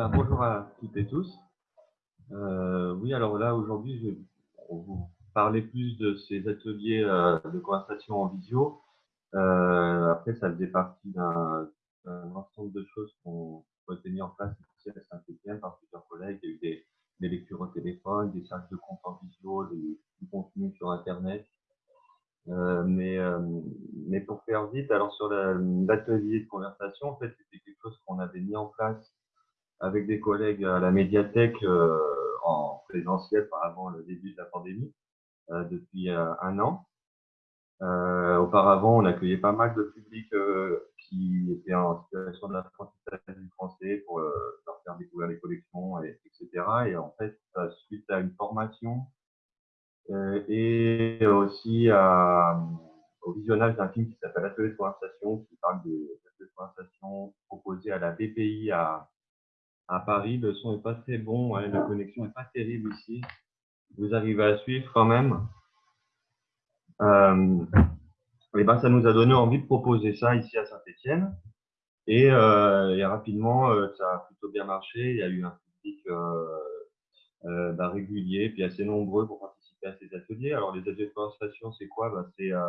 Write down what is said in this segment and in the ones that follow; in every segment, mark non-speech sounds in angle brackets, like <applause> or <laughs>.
ben, bonjour à toutes et tous. Euh, oui, alors là, aujourd'hui, je vais vous parler plus de ces ateliers euh, de conversation en visio. Euh, après, ça faisait partie d'un ensemble de choses qu'on été mis en place ici à Saint-Etienne par plusieurs collègues. Il y a eu des, lectures au téléphone, des salles de compte en visio, du contenu sur Internet. Mais, mais pour faire vite, alors sur l'atelier de conversation, en fait, c'était quelque chose qu'on avait mis en place avec des collègues à la médiathèque euh, en présentiel par avant le début de la pandémie, depuis un an. auparavant, on accueillait pas mal de publics qui étaient en situation d'apprentissage du français pour leur faire découvrir les collections, et, etc. Et en fait, suite à une formation euh, et aussi à, au visionnage d'un film qui s'appelle Atelier de conversation, qui parle des ateliers de conversation proposés à la BPI à, à Paris. Le son n'est pas très bon, la connexion n'est pas terrible ici. Vous arrivez à suivre quand même. Euh, et ben, ça nous a donné envie de proposer ça ici à Saint-Etienne. Et, euh, et, rapidement, euh, ça a plutôt bien marché. Il y a eu un public euh, bah, régulier, puis assez nombreux pour à ces ateliers. Alors, les ateliers de conversation, c'est quoi? Bah, C'est euh,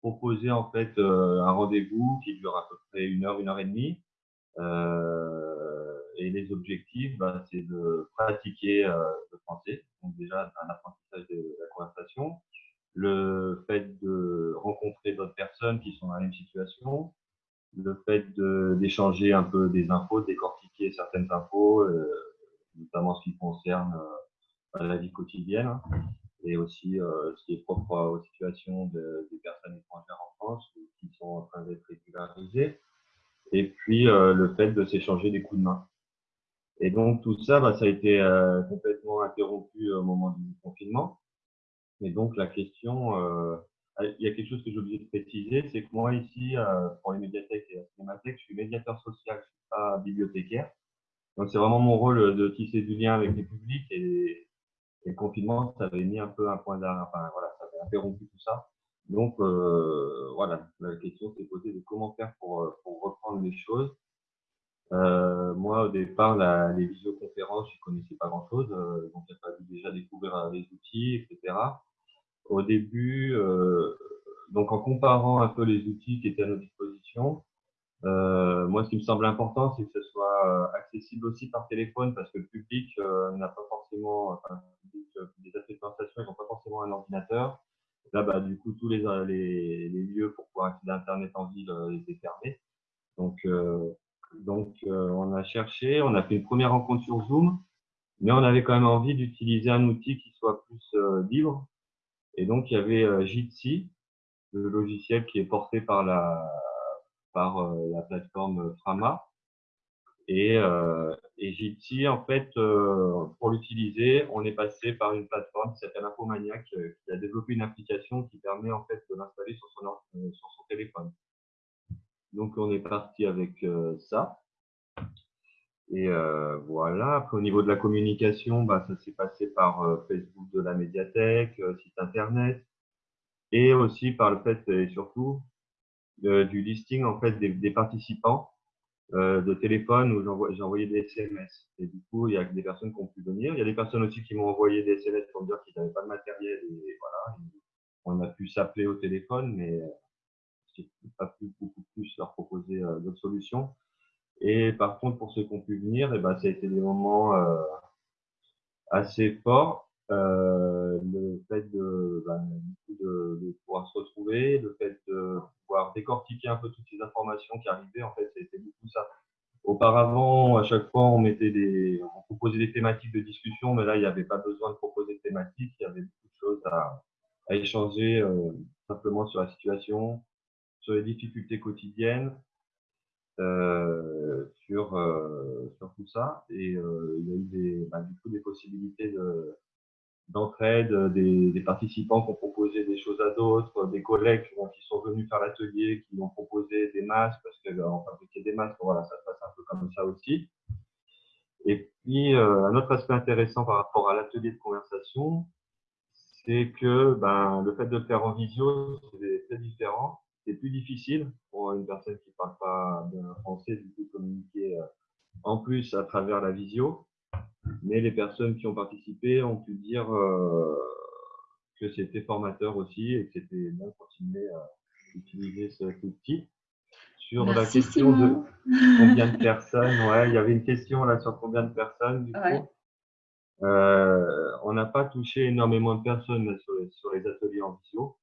proposer en fait euh, un rendez-vous qui dure à peu près une heure, une heure et demie. Euh, et les objectifs, bah, c'est de pratiquer le français, donc déjà un apprentissage de la conversation, le fait de rencontrer d'autres personnes qui sont dans la même situation, le fait d'échanger un peu des infos, décortiquer certaines infos, notamment ce qui concerne la vie quotidienne, et aussi euh, ce qui est propre aux situations de, des personnes étrangères en France qui sont en train d'être régularisées, et puis euh, le fait de s'échanger des coups de main. Et donc tout ça, bah, ça a été euh, complètement interrompu au moment du confinement. Et donc la question, euh, il y a quelque chose que j'ai oublié de préciser, c'est que moi ici, euh, pour les médiathèques et la cinémathèque, je suis médiateur social, je suis pas bibliothécaire. Donc c'est vraiment mon rôle de tisser du lien avec les publics et, et le confinement, ça avait mis un peu un point d'arrêt, enfin voilà, ça avait interrompu tout ça. Donc euh, voilà, la question s'est posée de comment faire pour, euh, pour reprendre les choses. Euh, moi, au départ, la, les visioconférences, je connaissais pas grand-chose, euh, donc il a fallu déjà découvrir euh, les outils, etc. Au début, euh, donc en comparant un peu les outils qui étaient à nos dispositions, euh, moi, ce qui me semble important, c'est que ce soit euh, accessible aussi par téléphone parce que le public euh, n'a pas forcément, enfin, les ateliers de conversation, ils n'ont pas forcément un ordinateur. Là, bah, du coup, tous les, les, les lieux pour pouvoir accéder à Internet en ville étaient fermés. Donc, donc on a cherché, on a fait une première rencontre sur Zoom, mais on avait quand même envie d'utiliser un outil qui soit plus libre. Et donc, il y avait Jitsi, le logiciel qui est porté par la, par euh, la plateforme Frama. Et, euh, et Jitsi, en fait, euh, pour l'utiliser, on est passé par une plateforme qui s'appelle Infomaniac, qui a développé une application qui permet en fait de l'installer sur son, sur son téléphone. Donc on est parti avec ça. Et euh, voilà. Au niveau de la communication, bah, ça s'est passé par Facebook de la médiathèque, site internet, et aussi par le fait, et surtout, du listing en fait des, des participants euh, de téléphone où j'ai envoyé des SMS. Et du coup, il y a des personnes qui ont pu venir. Il y a des personnes aussi qui m'ont envoyé des SMS pour me dire qu'ils n'avaient pas de matériel. Et voilà, on a pu s'appeler au téléphone, mais euh, j'ai pas pu beaucoup plus leur proposer euh, d'autres solutions. Et par contre, pour ceux qui ont pu venir, eh ben, ça a été des moments euh, assez forts. Euh, le fait de, ben, de, pouvoir se retrouver, le fait de pouvoir décortiquer un peu toutes ces informations qui arrivaient, en fait, c'était beaucoup ça. Auparavant, à chaque fois, on mettait des, on proposait des thématiques de discussion, mais là, il n'y avait pas besoin de proposer de thématiques, il y avait beaucoup de choses à, à échanger euh, simplement sur la situation, sur les difficultés quotidiennes, euh, sur, euh, sur tout ça. Et euh, il y a eu des, bah, du coup des possibilités de, d'entraide, des, des, participants qui ont proposé des choses à d'autres, des collègues qui sont venus faire l'atelier, qui ont proposé des masques, parce qu'on euh, fabriquait des masques, voilà, ça se passe un peu comme ça aussi. Et puis, euh, un autre aspect intéressant par rapport à l'atelier de conversation, c'est que ben, le fait de le faire en visio, c'est très différent. C'est plus difficile pour une personne qui ne parle pas bien français, du coup, communiquer en plus à travers la visio. Mais les personnes qui ont participé ont pu dire euh, que c'était formateur aussi et que c'était bien de continuer à utiliser ce outil. Sur la question de combien de personnes, ouais, il y avait une question là sur combien de personnes du coup. Euh, on n'a pas touché énormément de personnes sur, les, ateliers en visio.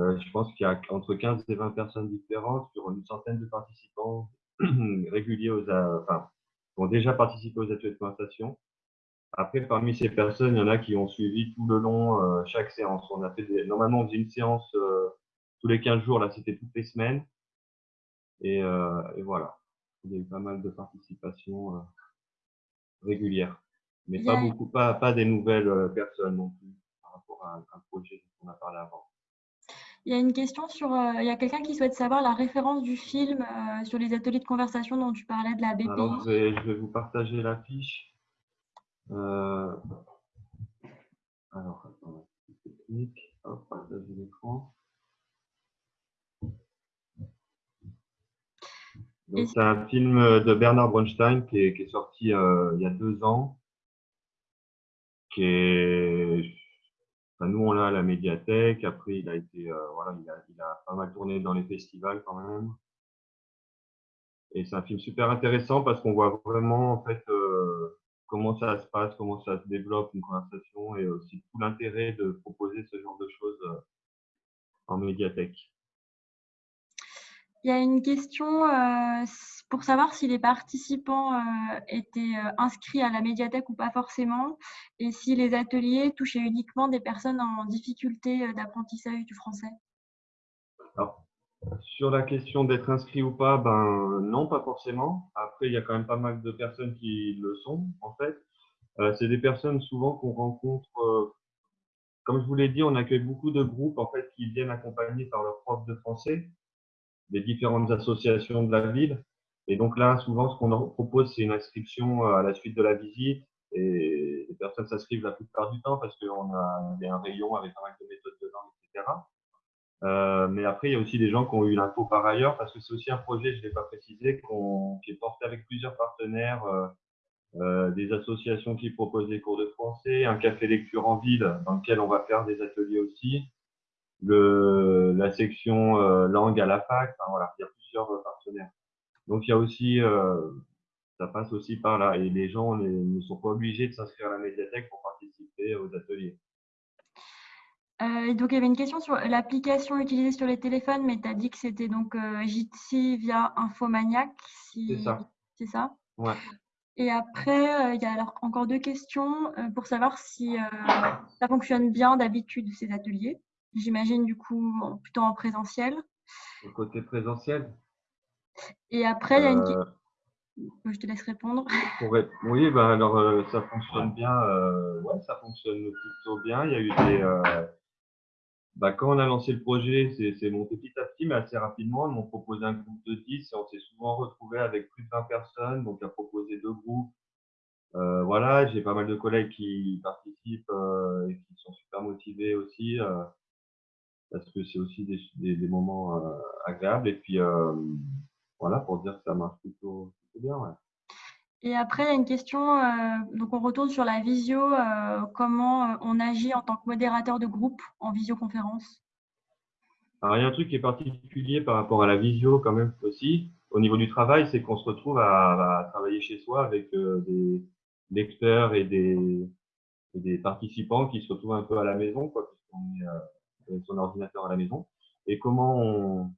Euh, je pense qu'il y a entre 15 et 20 personnes différentes sur une centaine de participants <clears throat> réguliers aux, enfin, qui ont déjà participé aux ateliers de conversation. Après, parmi ces personnes, il y en a qui ont suivi tout le long euh, chaque séance. On a fait normalement, on faisait une séance tous les 15 jours. Là, c'était toutes les semaines. Et, et, voilà. Il y a eu pas mal de participation régulière mais pas beaucoup, pas, pas des nouvelles euh, personnes non plus par rapport à un, projet dont on a parlé avant. Il y a une question sur. Euh, il y a quelqu'un qui souhaite savoir la référence du film euh, sur les ateliers de conversation dont tu parlais de la BPI. Alors, je vais, je vais vous partager l'affiche. Euh, alors, attends, technique. Hop, partager l'écran. C'est un film de Bernard Bronstein qui est, qui est sorti il y a deux ans qui est, on l'a à la médiathèque. Après, il a été, euh, voilà, il a, pas mal tourné dans les festivals quand même. Et c'est un film super intéressant parce qu'on voit vraiment en fait euh, comment ça se passe, comment ça se développe une conversation et aussi tout l'intérêt de proposer ce genre de choses euh, en médiathèque. Il y a une question pour savoir si les participants euh, étaient euh, inscrits à la médiathèque ou pas forcément, et si les ateliers touchaient uniquement des personnes en difficulté d'apprentissage du français. Sur la question d'être inscrit ou pas, ben non, pas forcément. Après, il y a quand même pas mal de personnes qui le sont, en fait. C'est des personnes souvent qu'on rencontre. comme je vous l'ai dit, on accueille beaucoup de groupes en fait qui viennent accompagnés par leurs profs de français des différentes associations de la ville. Et donc là, souvent, ce qu'on propose, c'est une inscription euh, à la suite de la visite. Et les personnes s'inscrivent la plupart du temps parce qu'on a, un rayon avec un mal de méthodes de langue, etc. Euh, mais après, il y a aussi des gens qui ont eu l'info par ailleurs parce que c'est aussi un projet, je ne l'ai pas précisé, qui est porté avec plusieurs partenaires, euh, euh, des associations qui proposent des cours de français, un café lecture en ville dans lequel on va faire des ateliers aussi, le, la section euh, langue à la fac. Enfin, voilà, il y a plusieurs euh, partenaires. Donc il y a aussi, euh, ça passe aussi par là. Et les gens ne sont pas obligés de s'inscrire à la médiathèque pour participer aux ateliers. Euh, donc, il y avait une question sur l'application utilisée sur les téléphones, mais tu as dit que c'était donc euh, Jitsi via Infomaniac. Si... C'est ça. C'est ça Ouais. Et après, il y a alors encore deux questions pour savoir si ça fonctionne bien d'habitude ces ateliers. J'imagine du coup plutôt en présentiel. Au côté présentiel? Et après, il y a une question. Euh, je te laisse répondre. Oui, bah alors euh, ça fonctionne bien. Euh, ouais, ça fonctionne plutôt bien. Il y a eu des. Bah, quand on a lancé le projet, c'est monté petit à petit, mais assez rapidement. On m'a proposé un groupe de 10 et on s'est souvent retrouvé avec plus de 20 personnes. Donc, on a proposé deux groupes. voilà, j'ai pas mal de collègues qui participent et qui sont super motivés aussi parce que c'est aussi des, des, moments euh, agréables. Et puis, euh, voilà, pour dire que ça marche plutôt, bien. Ouais. Et après, il y a une question, euh, donc on retourne sur la visio, comment on agit en tant que modérateur de groupe en visioconférence? Alors, il y a un truc qui est particulier par rapport à la visio quand même aussi, au niveau du travail, c'est qu'on se retrouve à, travailler chez soi avec des lecteurs et des, et des, participants qui se retrouvent un peu à la maison, quoi, puisqu'on est son ordinateur à la maison. Et comment on...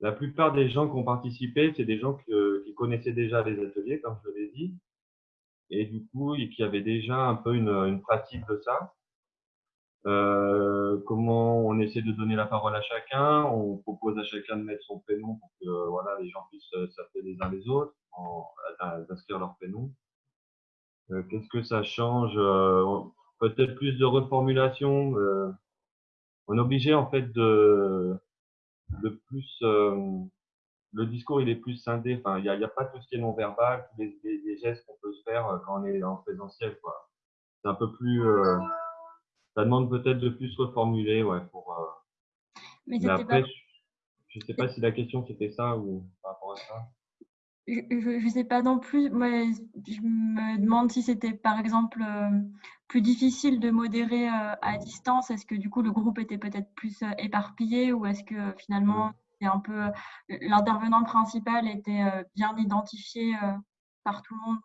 La plupart des gens qui ont participé, c'est des gens qui connaissaient déjà les ateliers, comme je l'ai dit, et du coup, qui avaient déjà un peu une, une pratique de ça. Euh, comment on essaie de donner la parole à chacun, on propose à chacun de mettre son prénom pour que voilà, les gens puissent s'appeler les uns les autres, d'inscrire leur prénom. Euh, qu'est-ce que ça change euh, Peut-être plus de reformulation on est obligé en fait de, de plus euh, le discours il est plus scindé. Enfin, il n'y a, a, pas tout ce qui est non verbal, tous les, les, gestes qu'on peut se faire euh, quand on est en présentiel. Quoi. C'est un peu plus. Euh, ça demande peut-être de plus reformuler, ouais, pour. Mais, après, je ne sais pas si la question c'était ça ou par rapport à ça. Je ne sais pas non plus. Moi, je me demande si c'était par exemple euh, plus difficile de modérer euh, à distance. Est-ce que du coup le groupe était peut-être plus euh, éparpillé ou est-ce que finalement c'est un peu l'intervenant principal était bien identifié par tout le monde?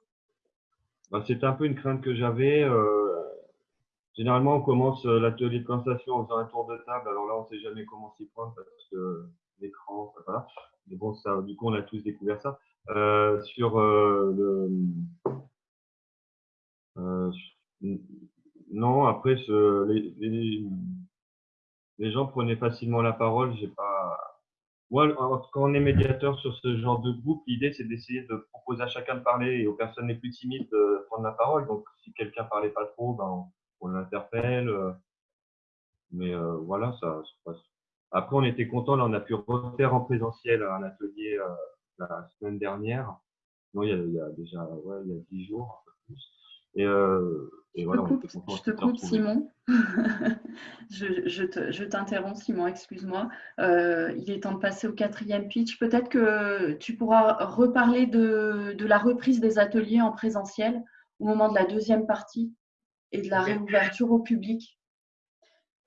Bah, C'était un peu une crainte que j'avais. généralement, on commence l'atelier de conversation en faisant un tour de table. Alors là, on ne sait jamais comment s'y prendre parce que l'écran, voilà. Mais bon, ça, du coup, on a tous découvert ça. Euh, sur euh, le. Euh, non, après, ce, les, les, les, gens prenaient facilement la parole. J'ai pas. Moi, quand on est médiateur sur ce genre de groupe, l'idée c'est d'essayer de proposer à chacun de parler et aux personnes les plus timides de prendre la parole. Donc, si quelqu'un parlait pas trop, ben, on, l'interpelle. Mais voilà, ça se passe. Après, on était content. Là, on a pu refaire en présentiel un atelier la semaine dernière. Non, il y a, il y a déjà ouais, il y a 10 jours, un peu plus. Et, euh, et je, voilà, te coupe, <laughs> je te coupe Simon. je, je t'interromps, Simon, excuse-moi. Euh, il est temps de passer au quatrième pitch. Peut-être que tu pourras reparler de, de, la reprise des ateliers en présentiel au moment de la deuxième partie et de la réouverture au public.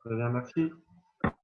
Très bien, merci.